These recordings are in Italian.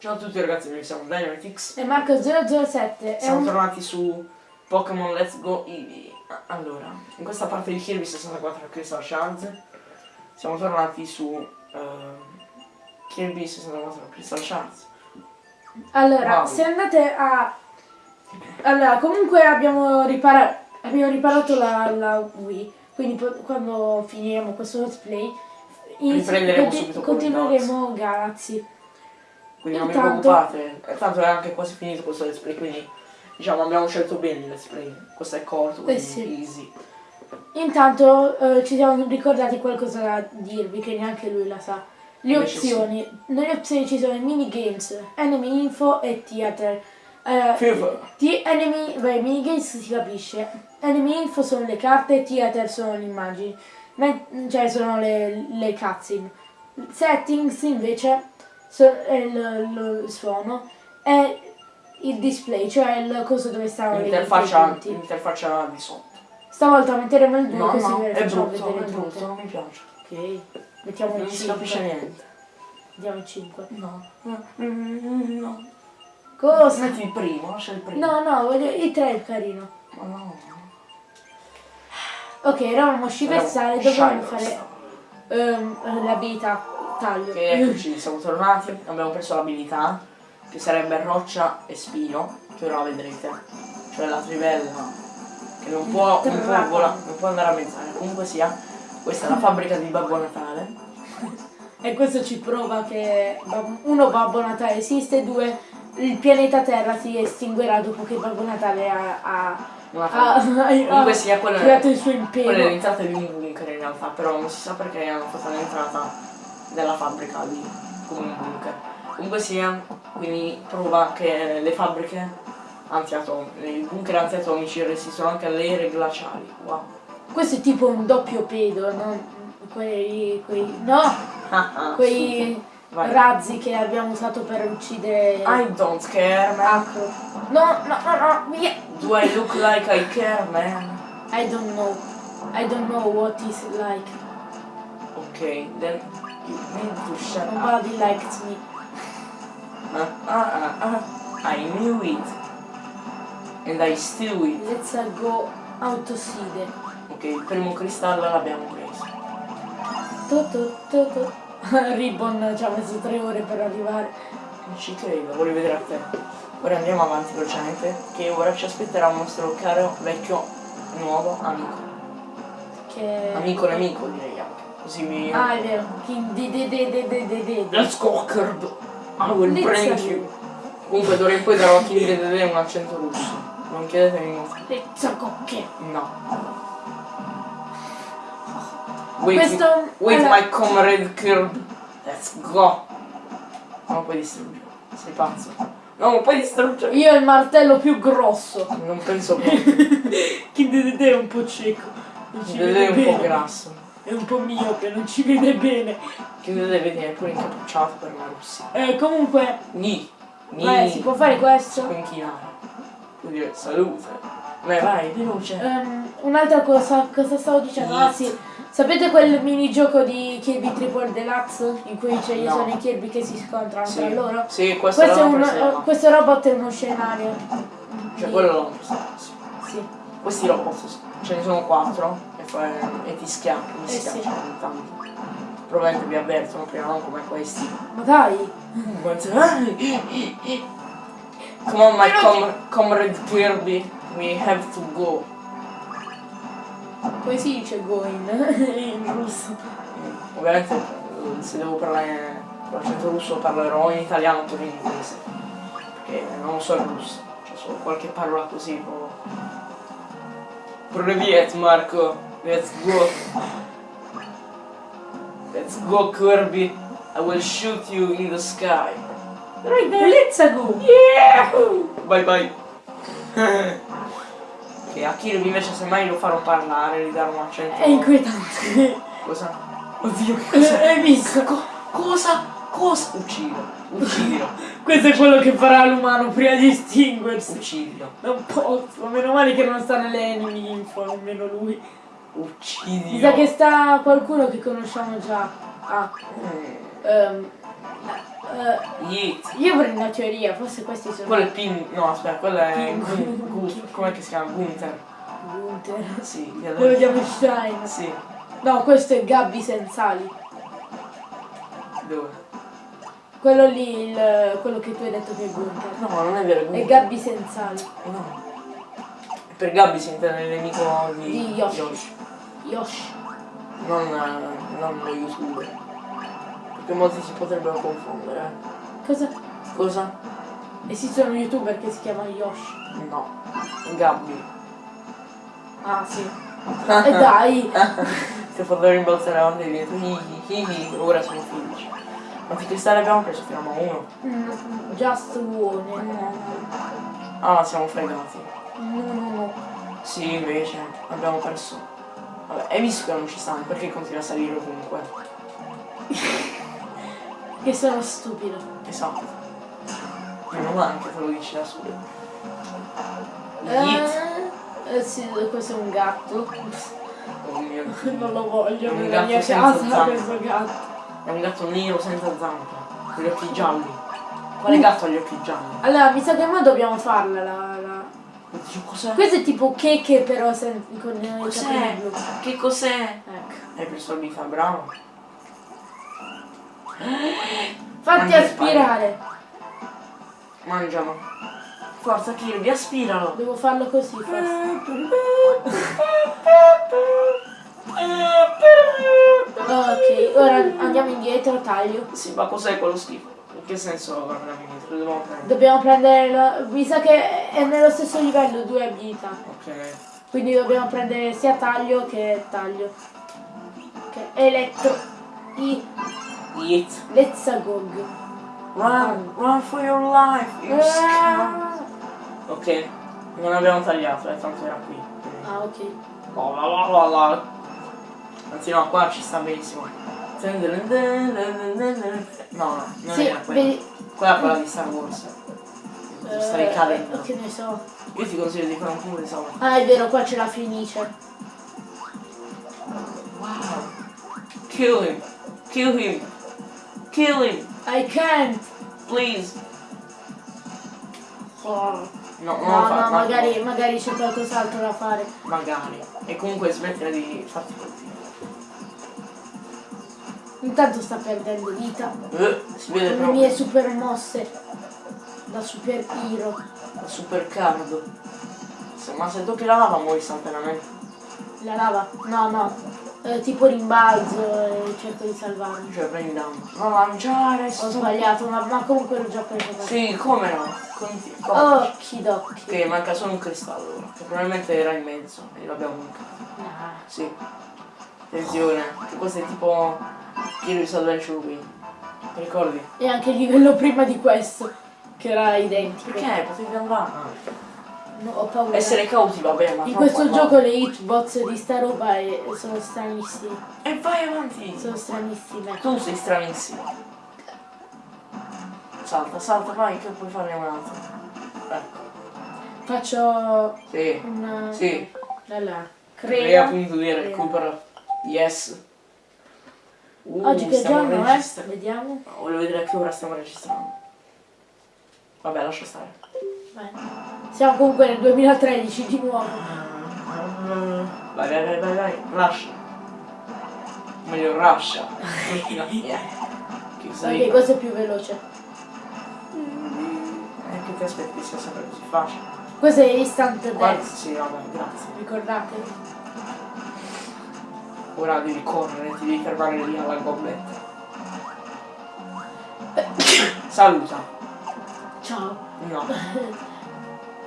Ciao a tutti ragazzi, noi siamo Dynamitix. E Marco007 è Siamo un... tornati su Pokémon Let's Go Eevee. Allora, in questa parte di Kirby 64 Crystal Shards siamo tornati su ehm, Kirby 64 Crystal Shards. Allora, Wow. se andate a... Allora, comunque abbiamo, ripara- abbiamo riparato la, la Wii, quindi quando finiremo questo let's play inizi- Riprenderemo subito con continueremo Galaxy. Quindi non vi Intanto- preoccupate, eh, tanto è anche quasi finito questo Let's Play, quindi diciamo abbiamo scelto bene il Let's Play. Questo è corto, quindi Eh sì. easy. Intanto eh, ci siamo ricordati qualcosa da dirvi che neanche lui la sa. Le Invece opzioni. Nelle opzioni ci sono i minigames, enemy info e theater. Eh. Ti enemy, beh, minigames si capisce. Enemy info sono le carte, theater sono le immagini. Cioè sono le, le cutscene. Settings invece so- è il, lo suono e il display, cioè il coso dove stanno le L'interfaccia, l'interfaccia di sotto. Stavolta metteremo il 2 No, così no, è brutto, vedere è brutto, non mi piace. Ok, mettiamo Non il si capisce 5. niente. Andiamo il 5. No, no, no. Cosa? Metti il primo, lascia il primo. No, no, voglio, il 3 è carino. Ma no. Ok, eravamo sciversale, dovevamo Shiver fare ehm, l'abilità taglio. Ok, eccoci, siamo tornati, abbiamo preso l'abilità, che sarebbe roccia e spino, che ora la vedrete. Cioè la trivella, che non può, non può, vola- non può andare a mezz'aria. Comunque sia, questa è la fabbrica di Babbo Natale. E questo ci prova che uno Babbo Natale esiste, due il pianeta Terra si estinguerà dopo che Babbo Natale ha, ha, Comunque sia, quella è- creato il suo Quella è l'entrata di un bunker in realtà, però non si sa perché hanno fatto l'entrata della fabbrica un bunker. Comunque sia, quindi prova che le fabbriche antiatomiche, i bunker antiatomici resistono anche alle ere glaciali. Wow. Questo è tipo un doppio pedo, no? Quei, quei, no, Ah, ah, quei. Vai. razzi che abbiamo usato per uccidere I don't care, man. Acro. No, no, no, no, via. Do I look like I care, man? I don't know. I don't know what is like. Ok, then to up. Nobody likes me. Ah, ah, ah, ah. I knew it. And I still it. Let's go autoside. Ok, il primo cristallo l'abbiamo preso. Tu, tu, tu, tu. Ribbon ci ha messo tre ore per arrivare. Non ci credo, voglio vedere a te. Ora andiamo avanti velocemente, che ora ci aspetterà un nostro caro vecchio nuovo amico. Che... Amico nemico direi mi. Ah, è vero. Let's go Curb! I will bring go. you! Comunque d'ora in poi darò a King Dedede un accento russo. Non chiedetemi molto. Let's go che. No. Wait, Questo- wait allora- my comrade Curb. Let's go! Non puoi distruggere. Sei pazzo. No, puoi distruggere. Io ho il martello più grosso. Non penso proprio. King di de de è un po' cieco. Dedede è un po' grasso. È un po' miope, non ci vede bene. Dedede vedi è pure incappucciato per la Russia. Eh, comunque, Ni. Ni. Beh, si può fare questo. può inchinare. Vuol dire salute. Beh vai, veloce. Ehm, un'altra cosa, cosa stavo dicendo? Ah sì, sapete quel minigioco di Kirby Triple Deluxe in cui c'è- No. sono i Kirby che si scontrano Sì. tra loro? Sì, questo, Questo, è un, eh, questo robot è uno scenario. Cioè di- quello l'ho. Sì. Questi robot, ce ne sono quattro eh, e ti schiacciano, mi eh schiaccia sì. tanto. Probabilmente vi avvertono prima non come questi. Ma dai! Come on my com comrade Kirby, we have to go. Poi si dice going in russo. Ovviamente eh, se devo parlare l'accento russo parlerò in italiano oppure in inglese. Perché non so il russo, cioè solo qualche parola così proprio. Marco! Let's go. Let's go Kirby. I will shoot you in the sky. Let's go! Yeah! Bye bye. ok, a Kirby invece semmai lo farò parlare, gli darò un accento. È inquietante. Cosa? Oddio, che cosa? Hai visto? Co- cosa? Cosa? Uccidilo, uccidilo, Questo è quello che farà l'umano prima di estinguersi. uccidilo, Non posso, meno male che non sta nelle enemy info, nemmeno lui. Uccidilo. Mi sa che sta qualcuno che conosciamo già. Ah, Eh, Yeet. io prendo una teoria, forse questi sono Quello è Pin. No, aspetta, quello è. Com'è che si chiama? Gunther. Gunther. Sì, di Quello adesso. chiamo Stein. Sì. No, questo è Gabby Sensali. Dove? Quello lì, il, quello che tu hai detto che è Gunther. No, non è vero, è È Gunther. Gabby Sensali. No. Per Gabby si intende il nemico di, Di Yoshi. Yoshi. Non, eh, non lo youtuber. Perché molti si potrebbero confondere. eh. Cosa? Cosa? Esiste un youtuber che si chiama Yoshi. No. Gabby. Ah sì. E dai! Se potevo rimbalzare avanti e dietro, ora siamo felici. Quanti cristalli abbiamo preso? Fino a uno. Mm, Just one. Ah, siamo fregati. No, no, no. Sì, invece, abbiamo perso. Vabbè, hai visto che non ci stanno, perché continua a salire comunque? Che sono stupido. Esatto. Meno male che te lo dici da solo. Eh, eh, sì, questo è un gatto. Oh mio Dio. Non lo voglio Un nella mia casa zampe. questo gatto. È un gatto nero senza zampe, con gli occhi gialli. Quale gatto ha gli occhi gialli? Allora, mi sa che noi dobbiamo farla la. la... Cos'è? Questo è tipo checche però sen- con Cos'è? Che cos'è? Ecco. Hai preso la vita, bravo. Fatti il aspirare. Mangialo. Forza Kirby, aspiralo. Devo farlo così forse. Ok, ora andiamo indietro, taglio. Sì, ma cos'è quello schifo? Che senso? Dobbiamo prendere. Dobbiamo prendere la... Mi sa che è nello stesso livello, due abilità. Ok. Quindi dobbiamo prendere sia taglio che taglio. Ok, elettro. I Yeet. Lezzagog. Run, run for your life, you scum. Ok, non abbiamo tagliato, eh, tanto era qui. Ah, ok. Oh, la, la, la. Anzi no, qua ci sta benissimo. No, no, non Sì, era quella. vedi. Quella è quella di Star Wars. eh, Stai cadendo. Che ne so. Io ti consiglio di fare un di salvo. Ah, è vero, qua c'è la finice. Wow. Kill him. Kill him. Kill him. I can't. Please. Oh. No, non No, no, ma- magari, magari c'è qualcos'altro da fare. Magari. E comunque smettila di farti colpire. Intanto sta perdendo vita. Eh, si vede Le mie super mosse. Da super hero. La super card. Se- ma se tocchi la lava muori istantaneamente. La lava? No, no. Eh, tipo rimbalzo e cerco di salvarmi. Cioè prendi danno. Non lanciare. Ho sbagliato, ma, ma comunque l'ho già preso. Sì, come no? Conti- come? Okidoki. Ok, manca solo un cristallo ora, che probabilmente era in mezzo e l'abbiamo mancato. Nah. Sì. Attenzione, che questo è tipo Kirby's Adventure Wii. Ti ricordi? E anche il livello prima di questo, che era identico. Perché? Potevi andare. No, ho paura. Essere cauti va bene, ma In questo no. gioco le hitbox di sta roba è- sono stranissime. E vai avanti! Sono stranissime. Tu sei stranissimo. Salta, salta, vai, che puoi farne un altro. Ecco. Faccio Sì. una... Sì. Allora, Crea crea. punto di recupero. Yes. Uh, Oggi che giorno è? registrando. Vediamo. Voglio vedere a che ora stiamo registrando. Vabbè, lascia stare. Vai. Siamo comunque nel 2013 di nuovo. Vai, vai, vai, vai, vai. Lascia. Meglio lascia. Ok, questo è più veloce. Eh, che ti aspetti sia sempre così facile? Questo è instant Guarda, death. sì, vabbè, grazie. Ricordate? Ora devi correre, ti devi fermare lì alla gobletta. Saluta. Ciao. No.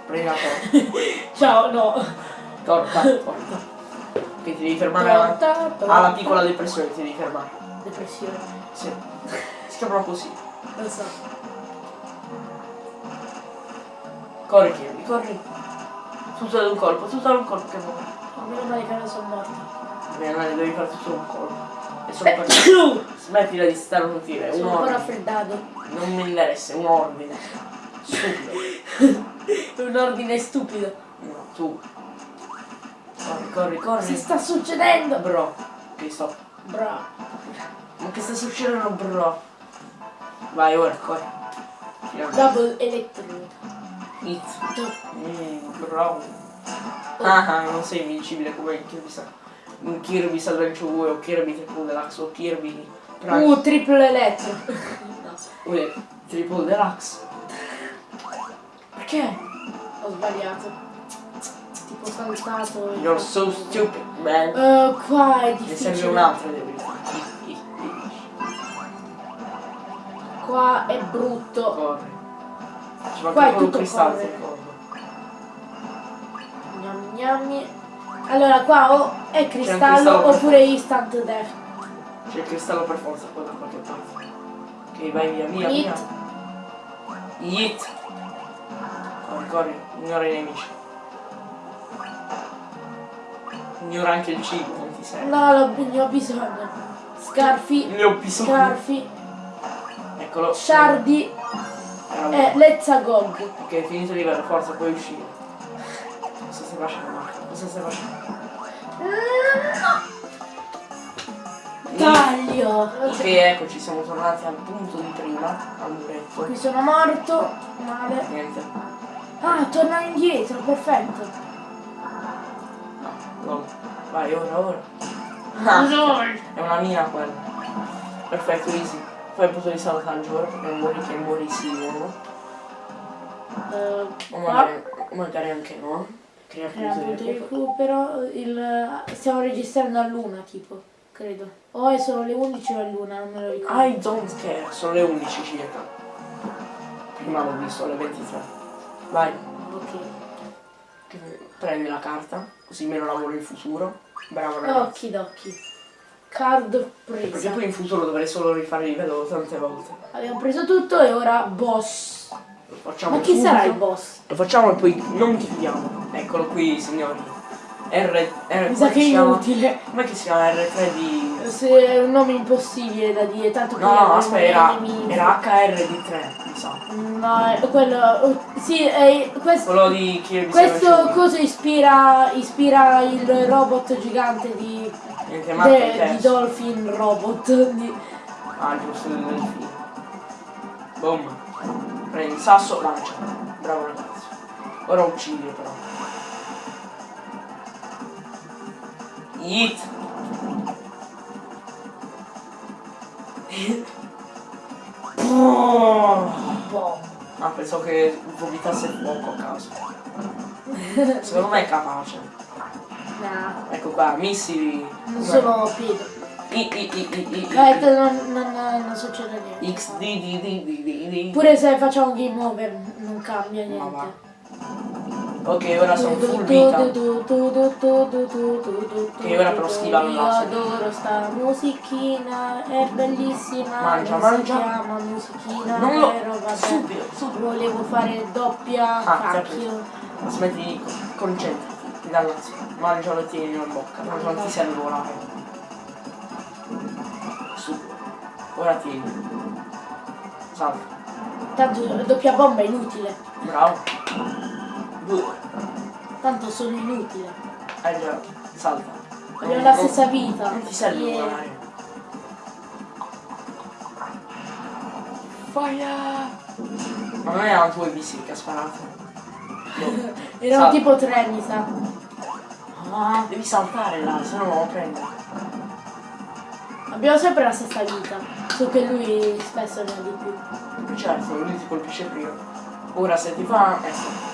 Prendi la torta. Ciao, no. Torta, torta. Che ti devi fermare alla, Torta, torta. alla piccola depressione, ti devi fermare. Depressione. Sì. Si chiamano così. Lo so. Corri Kirby, corri. Tutto ad un colpo, tutto ad un colpo che vuoi. Oh, meno male che non sono morta. Bene, dai, devi tutto ad un colpo. E solo per Smettila di starnutire, un Sono un po' raffreddato. Non mi interessa, è un ordine. Stupido. È un ordine stupido. No, tu. Corri, corri, corri. Si sta succedendo. Bro. Ok, stop. Bra. Ma che sta succedendo, bro? Vai ora, corri. Double Electrode. Hit. Mm, bravo. Ah, ah, non sei invincibile come in Kirby, Sa- in Kirby Adventure 2 o Kirby Triple Deluxe o Kirby Price. Uh, triple elettro. Uè, Triple Deluxe. Perché? Ho sbagliato. Tipo saltato. You're so stupid, man. Eh, qua è Ne difficile. serve un'altra devi Qua è brutto. Corri. Ci Qua è tutto cristallo. Gnam gnammi. Allora qua o è cristallo, cristallo. oppure instant death. C'è il cristallo per forza qua da qualche parte. Ok, vai via, via, Hit. via. Corri, corri, ignora i nemici. Ignora anche il cibo, non ti serve. No, ne ho bisogno. Scarfi. Ne ho bisogno. Scarfi. Eccolo. Uno. Eh, let's agog. Ok, finito il livello, forza, puoi uscire. Cosa stai facendo? Cosa stai facendo? Taglio. Ok, eccoci, siamo tornati al punto di prima, al muretto. Qui sono morto. Male. Niente. Ah, torna indietro, perfetto. No. Vai, ora, ora. Ah, è una mina quella. Perfetto, easy. Fai il punto di salvataggio perché non muori che muori sicuro. Eh, O qua. magari, o magari anche no. Crea punto di recupero. Il, stiamo registrando a luna, tipo, credo. O è solo le 11 o è luna, non me lo ricordo. I don't care, sono le 11 circa. Prima l'ho visto alle 23. Vai, Ok. prendi la carta, così meno lavoro in futuro. Bravo ragazzi. Occhi d'occhi. Card Perché presa. poi in futuro dovrei solo rifare il livello tante volte. Abbiamo preso tutto e ora boss. Lo facciamo Ma chi subito. sarà il boss? Lo facciamo e poi non chiudiamo. Eccolo qui, signori. R, R Mi sa che è inutile. Com'è che si chiama R3 di. Se è un nome impossibile da dire, tanto No, no, aspetta, era, nemici. era HR3, mi sa. No, quello. oh, Sì, è questo. Quello di Kirby Questo coso ispira, ispira il robot gigante di, di. Dolphin Robot. Di, Ah, giusto, del delfino. Boom. Prendi il sasso, lancia. Bravo ragazzi. Ora uccidi però. Boh. Ah, pensavo che vomitasse fuoco a caso. Secondo me è capace. Nah, Ecco qua, missili. non sono Pietro. I, i, i, Eh, non, non, non succede niente. X, D, D, D, D, D, D. Pure se facciamo game over non cambia niente. Ok, ora sono full vita. Ok, ora però schivano Io là. adoro sta musichina, è bellissima. Mangia, mangia. Si chiama musichina, Non lo... Subito, subito. Volevo fare doppia Ah, cacchio. Smetti di concentrati, l'ansia. Mangialo e tieni in bocca, non, non ti serve volare. Su. Ora tieni. Salta. Tanto doppia bomba è inutile. Bravo. Due. Tanto sono inutile. Eh già, salta. Voglio Non- la stessa vita. Non ti serve Yeah. volare. Fire! Ma non erano tuoi missili che ha sparato. Boh. Erano tipo tre, mi sa. Ah, devi saltare là, se no non lo prendi. Abbiamo sempre la stessa vita. So che lui spesso ne ha di più. Certo, lui ti colpisce prima. Ora se ti fa. Ecco.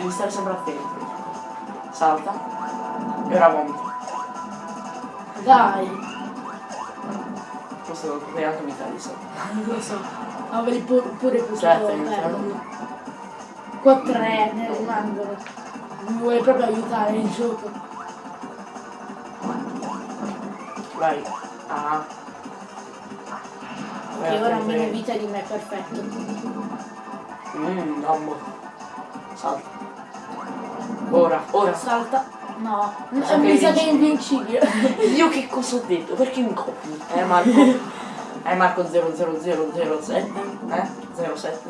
Devi stare sempre attento. Salta. E ora vomita. Dai, Questo lo potevi anche evitare di saltare. non lo so. Avrei pu- pure potuto Certo. Qua tre ne rimangono. Mi vuole proprio aiutare il gioco. Vai. Ah. Che ora ha meno vita di me, perfetto. Mmm, mamma. Salta. Ora, ora. Salta. No, Sa mi sa che è invincibile. Io che cosa ho detto? Perché mi copi? Eh Marco? Eh Marco 00007? Eh? 07?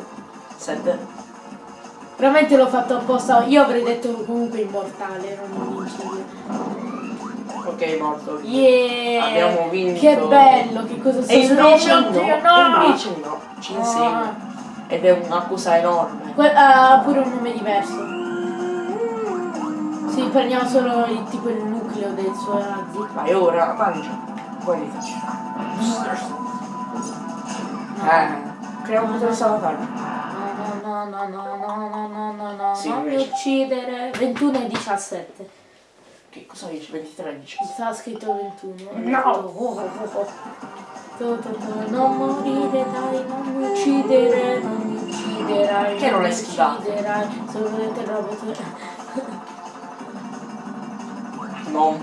7? Veramente l'ho fatto apposta. Io avrei detto comunque immortale, non invincibile. Ok, morto. Yeah! Abbiamo vinto. Che bello, che cosa E sono? invece no, e no! invece no, ci insegue. Ed è un'accusa enorme. Que- ha pure un nome diverso. Sì, prendiamo solo il, tipo il nucleo del suo razzi. Vai ora, mangia. Poi Eh, creiamo un salvataggio. No, no, no, no, no, no, no, no, no, Sì, non mi uccidere. 21 e 17. Che cosa dici? 23 dici? Sta scritto 21. No. Oh, oh, oh, oh. Non morire, dai, non mi uccidere, non mi ucciderai. Che non l'hai schivato? ucciderai. Solo il robot. No,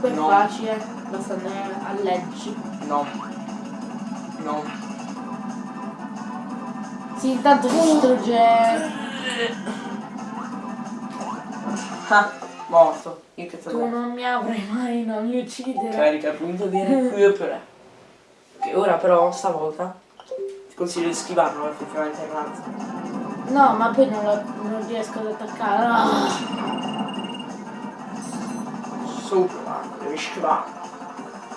Per No. facile, basta andare a leggi. no, no. Sì, intanto si distrugge. Ah, morto. Io che Tu non mi avrai mai, non mi ucciderai. Carica punto di recupero. Ok, ora però stavolta ti consiglio di schivarlo effettivamente il razzo. No, ma poi non, lo- non riesco ad attaccare. Ah. Sopra, devi schivare.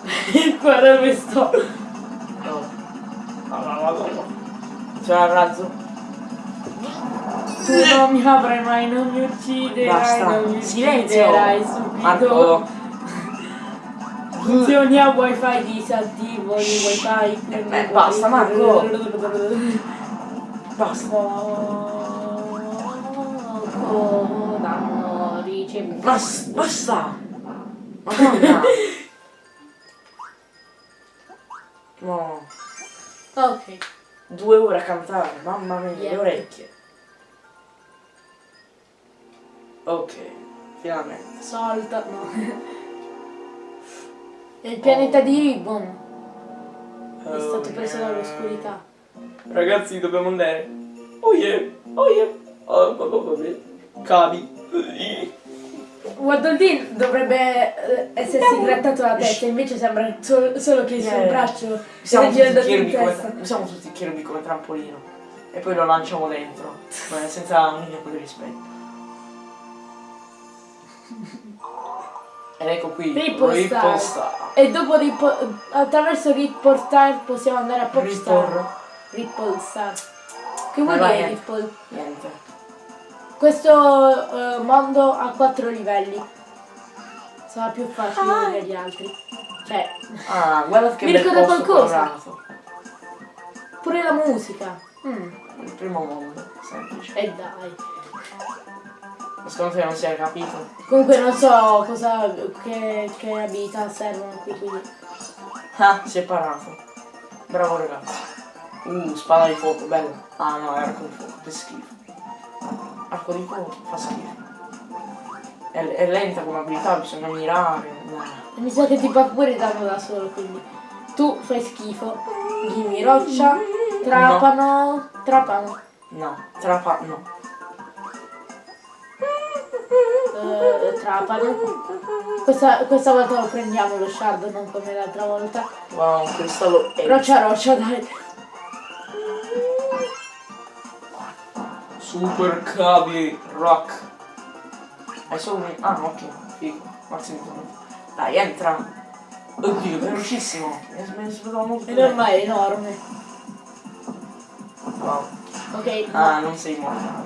Guarda dove sto. No. No, no. C'è il razzo. Tu non mi avrai mai, non mi ucciderai, Basta. non mi Silenzio. ucciderai subito. Marco. Funzioni a wifi disattivo il wifi. Eh, beh, basta, Marco. Basta. Poco danno ricevuto. Basta. Basta. Madonna. No. Ok. Due ore a cantare, mamma mia, le Yeah. orecchie. Ok, finalmente. Salta, no. È il pianeta di Ribbon. È stato preso dall'oscurità. Ragazzi, dobbiamo andare. Oh yeah, oh yeah. Oh, vabbè, vabbè. Cavi. Waddle dovrebbe eh, essersi grattato la testa, invece sembra sol- solo che il suo Yeah. braccio Siamo tutti come, testa. siamo tutti Kirby come trampolino. E poi lo lanciamo dentro. ma senza un minimo di rispetto. Ed ecco qui. Ripple Ripple Star. Star. E dopo Ripple, attraverso Ripple Star possiamo andare a Popstar. Star. Che vuol dire eh. Ripple? Niente. Questo eh, mondo ha quattro livelli. Sarà più facile degli altri. Cioè, Ah, guarda che Mi ricorda qualcosa. pure la musica. Mm, Il primo mondo, semplice. e dai. Ma Secondo te non si è capito? Comunque non so cosa, che, che abilità servono qui, quindi. Ah, si è parato. Bravo ragazzi. Uh, spada di fuoco, bella. Ah no, è arco di fuoco, che schifo. Arco di fuoco fa schifo. È, è lenta come abilità, bisogna mirare. No. Mi sa che ti fa pure danno da solo, quindi. Tu fai schifo. Gimi roccia, trapano, trapano. No, trapa, no. eh, trapano. Questa, questa volta lo prendiamo lo shard, non come l'altra volta. Wow, un cristallo Roccia roccia, dai. Super cavi rock. Hai solo un... Ah, ok, figo. Maximo. Dai, entra. Oddio, velocissimo. Mi aspettavo molto. E ormai è enorme. Wow. Ok, no. Ah, non sei morto.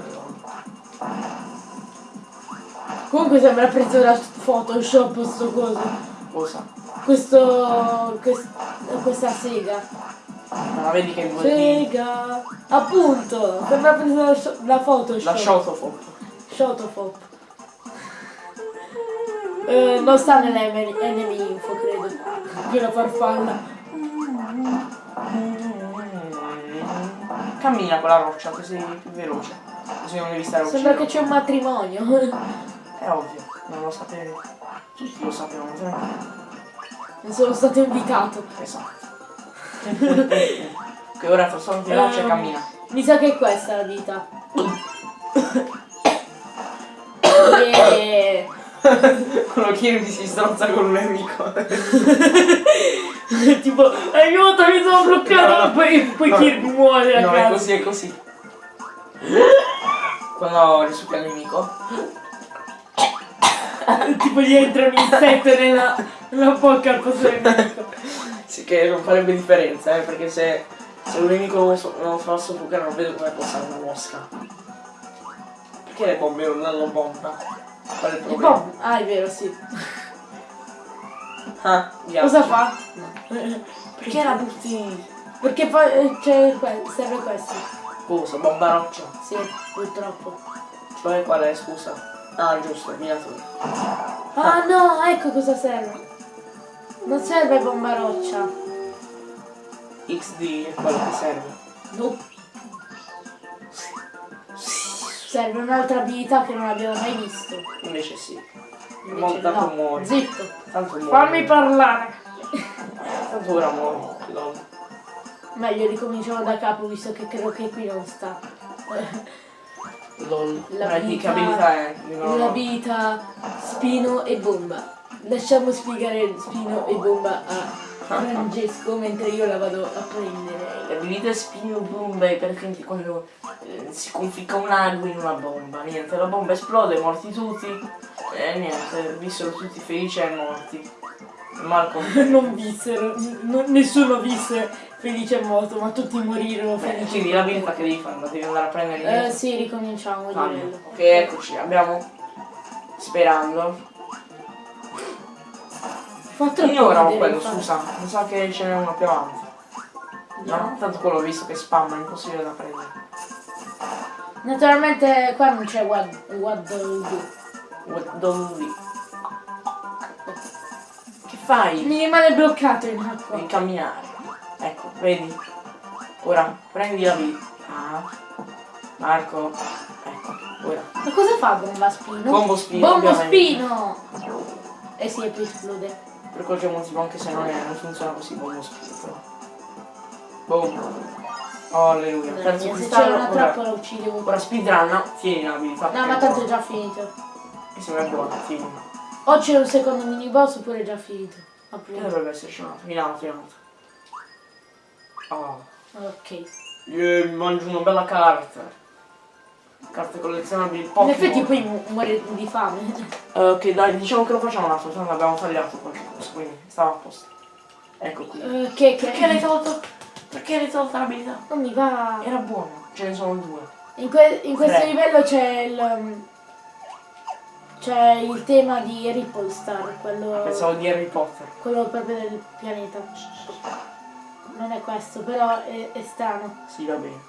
Comunque sembra preso da Photoshop sto coso. Cosa? Questo. quest- questa sega. Ma la vedi che 2D? Sega. Appunto! Sembra sho- da Photoshop. La Shotofop. Shotofop. Eh, non sta nelle enemy info, credo. Quella farfalla. Cammina con la roccia così più veloce. Così non devi stare Sembra che c'è un matrimonio. È ovvio, non lo sapevi. Tutti lo sapevano. Non sono stato invitato. Esatto. Che ora trasformati là e Ehm, cammina. Mi sa che è questa la vita. Yeah. Quello che si stronza con un nemico. tipo, aiuto, mi sono bloccato. No. Poi, poi No. Kirby muore a No, è così, è così. Quando risucchia il nemico. tipo gli entra un insetto nella, nella bocca al posto del nemico. Sì, che non farebbe differenza, eh, perché se, se un nemico non, so, non fa soffocare non vedo come possa una mosca. Perché le bombe non danno bomba? Qual è il Il problema? bomb- Ah, è vero, sì. Ah, ghiaccio. Cosa fa? Perché la butti? Perché poi eh, c'è que- serve questo. Cosa? Bomba roccia? Sì, purtroppo. Cioè qual è, scusa? Ah, giusto, minatore. Ah no, ecco cosa serve. Non serve bomba roccia. XD è quello che serve. No. Serve un'altra abilità che non abbiamo mai visto. Invece sì. Invece no. muori. Zitto. Tanto muori. Fammi parlare. Tanto ora muori. lol. Meglio ricominciamo da capo visto che credo che qui non sta. Lol. La di che vita- abilità è? L'abilità spino e bomba. Lasciamo spiegare spino e bomba a Francesco mentre io la vado a prendere. Le abilità spino bombe perché quando eh, si conficca un ago in una bomba. Niente, la bomba esplode, morti tutti. E niente, vissero tutti felici e morti. Malcolm. Non vissero, nessuno visse felice e morto, ma tutti morirono felici. Quindi l'abilità che devi fare? La devi andare a prendere Eh sì, ricominciamo Ah, ok, eccoci, abbiamo. Sperando. Troppo Ignora ridere, quello, scusa. Mi sa che ce n'è uno più avanti. No? No. Tanto quello ho visto che spamma, è impossibile da prendere. Naturalmente qua non c'è what, what do do. What do we? Che fai? Mi rimane bloccato in acqua. Devi camminare. Ecco, vedi? Ora, prendi la vita. Ah. Marco. Ecco, ora. Ma cosa fa bomba spino? Bombo spino, Bombo ovviamente. spino! Eh e poi esplode. Per qualche motivo, anche se non, è, non funziona così, bombo spino però. Boom. Oh, alleluia. Terzo mia, se cristallo. una trappola uccidevo. ora speedrun. Tieni l'abilità. No, ma tanto è già finito. Che sembra buona, tieni. O c'è un secondo mini boss oppure è già finito. Appunto. dovrebbe esserci un altro? In alto. Oh. Ok. Mi mangio una bella carta. Carte collezionabili In Pokémon. effetti poi mu- muore di fame. Eh, ok, dai, diciamo che lo facciamo un altro, tanto abbiamo tagliato qualche cosa, quindi stava a posto. Ecco qui. Eh, che, che... Perché l'hai tolto? Perché l'hai tolta l'abilità? Non mi va. Era buono, ce ne sono due. In, que- in questo Tre. livello c'è il... um, C'è il tema di Ripple Star, quello, Pensavo di Harry Potter. quello proprio del pianeta. Non è questo, però è, è strano. Sì, va bene.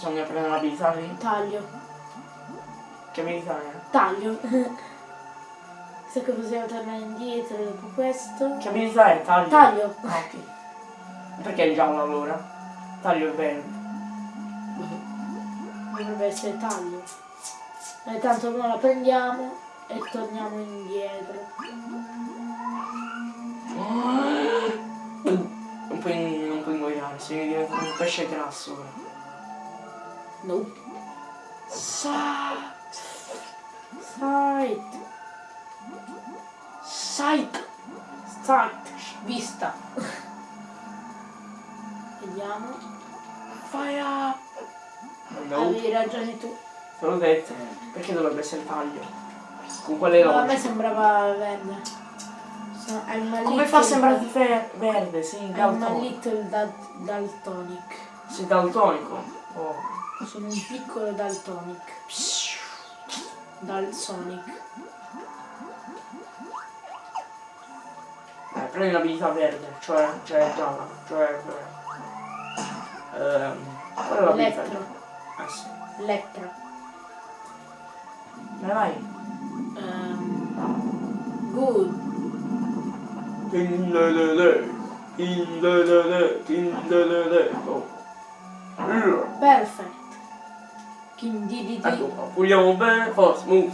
Bisogna prendere l'abilità lì. Taglio. Che abilità è? Taglio. Se che possiamo tornare indietro dopo questo. Che abilità è? Taglio. Taglio. Ah, ok. Perché è giallo allora? Taglio è verde. Dovrebbe essere taglio. E tanto noi la prendiamo e torniamo indietro. Non puoi, non puoi ingoiare, sei diventato un pesce grasso ora. No. Sa- Sight. Sight! Sight. Vista. Vediamo. Fire! No, Avevi ragione tu. te l'ho detto. Perché dovrebbe essere taglio? Con quelle No, a me sembrava verde. So- Come fa a sembrarti fe- verde? Sì, I'm a daltonico. little dal- daltonic. Sei daltonico? Oh. Sono un piccolo daltonic. Dalsonic. Eh, prendi l'abilità verde, cioè, cioè gialla, cioè... Ehm, qual è l'abilità? Elettro. Ah sì. Lettra. Vai vai. Ehm, good. Oh. Yeah. Kim di Ecco di. qua, puliamo bene, forza, move.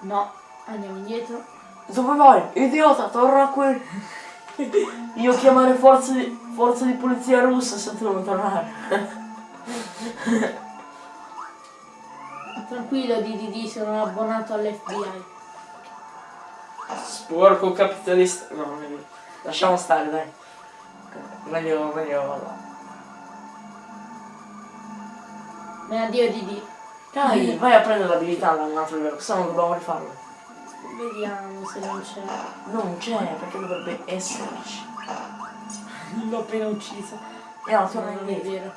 No. Andiamo indietro. Dove vai? Idiota, torna qui. Io chiamare forze di, forze di polizia russa se tu non tornare. Tranquillo di, sono abbonato all'FBI. Sporco capitalista. No. Lasciamo stare, dai. Meglio, meglio. Me addio di di. Dai, vai a prendere l'abilità da un altro livello, se no dobbiamo rifarlo. Vediamo se non c'è. Non c'è, perché dovrebbe esserci. L'ho appena uccisa. E no, torna Non è indietro. vero.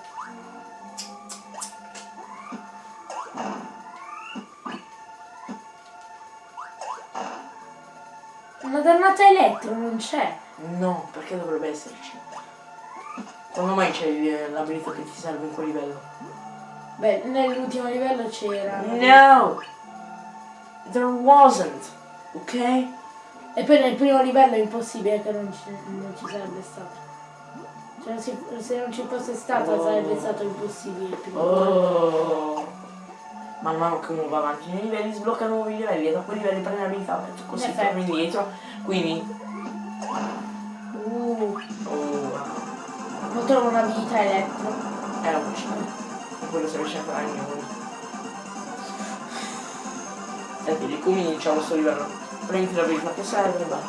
Una dannata elettro non c'è. No, perché dovrebbe esserci? Quando mai c'è il- l'abilità che ti serve in quel livello? Beh, nell'ultimo livello c'era. No! There wasn't, ok? E poi nel primo livello è impossibile che non ci, non ci sarebbe stato. Cioè, se, se non ci fosse stato Oh. sarebbe stato impossibile. Oh. Man mano che uno va avanti nei livelli sblocca nuovi livelli e da quei livelli prende abilità tu così torni indietro. Quindi. Uh, Oh, non trovo un'abilità elettro. era un uccidere. E quello si riesce a fare anche noi. Senti, ricomincia questo livello. Prendi l'abilità che serve, va.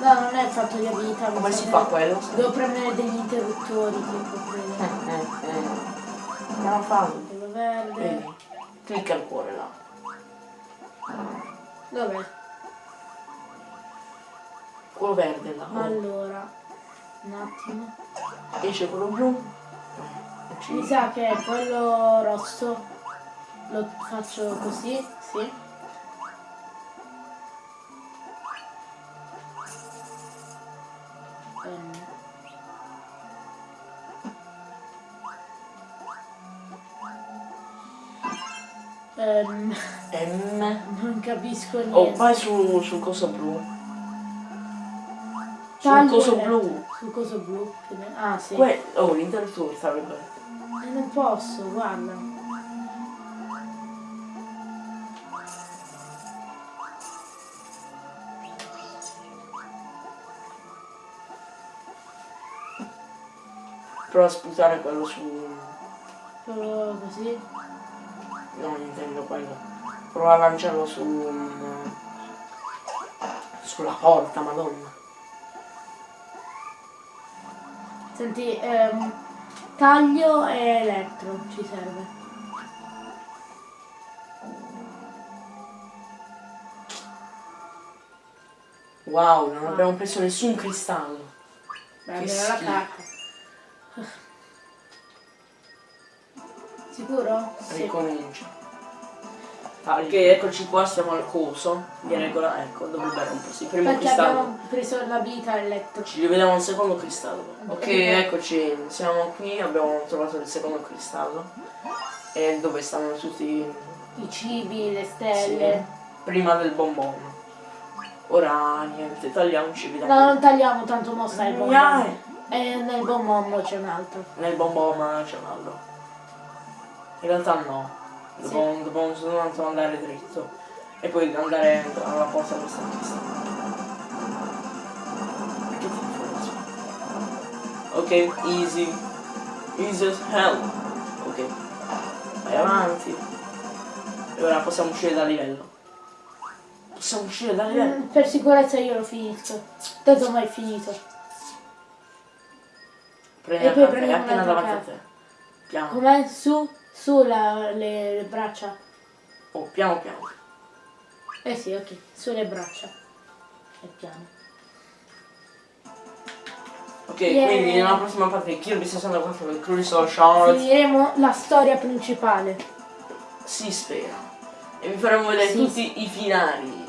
No, non è fatto di abilità. Come si fa quello? Devo premere degli interruttori tipo quello. Eh, eh, eh. Andiamo a farlo. Quello verde. Clicca il cuore là. Dov'è? Quello verde là. Allora, un attimo. Esce quello blu. Mi sa che è quello rosso. Lo faccio così, sì. Ehm. Ehm, M. non capisco niente. Oh, vai su, sul coso blu. Sul coso blu. Sul coso blu? Ah sì. Que- oh, l'interruttore sta bene. Eh, non posso, guarda. Prova a sputare quello su. Solo così. No, intendo quello. Prova a lanciarlo su. un- sulla porta, madonna. Senti, ehm, taglio e elettro ci serve. Wow, non abbiamo preso nessun cristallo. Beh, Che la carta. Sicuro? Sì. Ricomincia. Perché eccoci qua, siamo al coso. Di regola, ecco, dovrebbe rompersi. Primo Perché cristallo. abbiamo preso l'abilità elettro. Ci rivediamo al secondo cristallo. Ok, eccoci, siamo qui, abbiamo trovato il secondo cristallo. E dove stanno tutti I cibi, le stelle. prima del bonbon. Ora niente, tagliamoci, vediamo. No, non tagliamo tanto mo sta il bonbon. E nel bonbon c'è un altro. Nel bonbon c'è un altro. In realtà no. Dobbiamo, dobbiamo soltanto andare dritto. E poi andare alla porta della stanza. Che tipo Ok, easy. Easy as hell. Ok. Vai avanti. E ora possiamo uscire dal livello. Possiamo uscire dal livello. Mm, Per sicurezza io l'ho finito. Tanto mai finito. Prendi E poi prendiamo appena davanti a te. Piano. Com'è? Su? Su la- le, le braccia. Oh, piano piano. Eh sì, ok. Sulle braccia. E piano. Ok, Yeah. quindi nella prossima parte di Kirby 64 del Crystal Shard Finiremo la storia principale. si spera. E vi faremo vedere Sì. tutti i finali.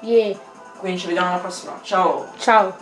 Yeah. Quindi ci vediamo alla prossima. Ciao! Ciao.